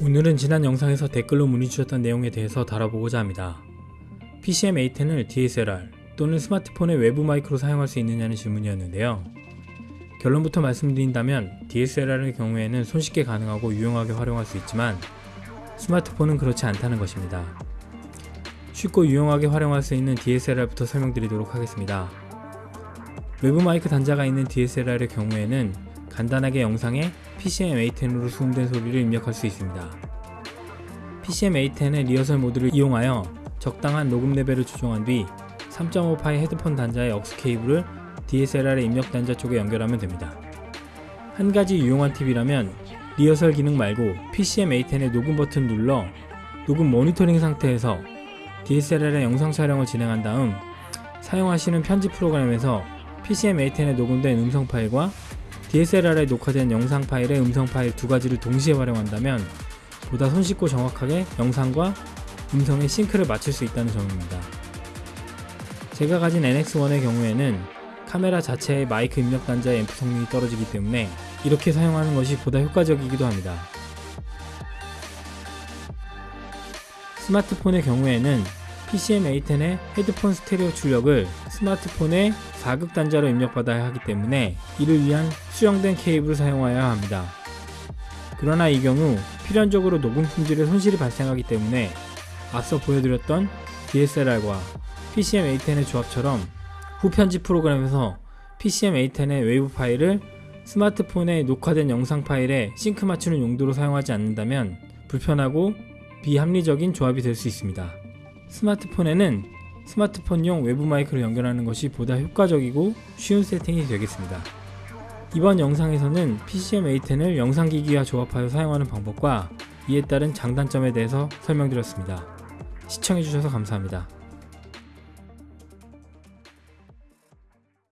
오늘은 지난 영상에서 댓글로 문의 주셨던 내용에 대해서 다뤄보고자 합니다. PCM A10을 DSLR 또는 스마트폰의 외부 마이크로 사용할 수 있느냐는 질문이었는데요. 결론부터 말씀드린다면 DSLR의 경우에는 손쉽게 가능하고 유용하게 활용할 수 있지만 스마트폰은 그렇지 않다는 것입니다. 쉽고 유용하게 활용할 수 있는 DSLR부터 설명드리도록 하겠습니다. 외부 마이크 단자가 있는 DSLR의 경우에는 간단하게 영상에 PCM A10으로 수음된 소리를 입력할 수 있습니다. PCM A10의 리허설 모드를 이용하여 적당한 녹음 레벨을 조정한 뒤 3.5파이 헤드폰 단자의 억스 케이블을 DSLR의 입력 단자 쪽에 연결하면 됩니다. 한 가지 유용한 팁이라면 리허설 기능 말고 PCM A10의 녹음 버튼 눌러 녹음 모니터링 상태에서 DSLR의 영상 촬영을 진행한 다음 사용하시는 편집 프로그램에서 PCM A10에 녹음된 음성 파일과 DSLR에 녹화된 영상 파일의 음성 파일 두 가지를 동시에 활용한다면 보다 손쉽고 정확하게 영상과 음성의 싱크를 맞출 수 있다는 점입니다. 제가 가진 NX1의 경우에는 카메라 자체의 마이크 입력 단자의 앰프 성능이 떨어지기 때문에 이렇게 사용하는 것이 보다 효과적이기도 합니다. 스마트폰의 경우에는 PCM A10의 헤드폰 스테레오 출력을 스마트폰의 4극 단자로 입력받아야 하기 때문에 이를 위한 수정된 케이블을 사용하여야 합니다. 그러나 이 경우 필연적으로 녹음 품질에 손실이 발생하기 때문에 앞서 보여드렸던 DSLR과 PCM A10의 조합처럼 후편집 프로그램에서 PCM A10의 wave 파일을 스마트폰에 녹화된 영상 파일에 싱크 맞추는 용도로 사용하지 않는다면 불편하고 비합리적인 조합이 될 수 있습니다. 스마트폰에는 스마트폰용 외부 마이크를 연결하는 것이 보다 효과적이고 쉬운 세팅이 되겠습니다. 이번 영상에서는 PCM A10을 영상기기와 조합하여 사용하는 방법과 이에 따른 장단점에 대해서 설명드렸습니다. 시청해주셔서 감사합니다.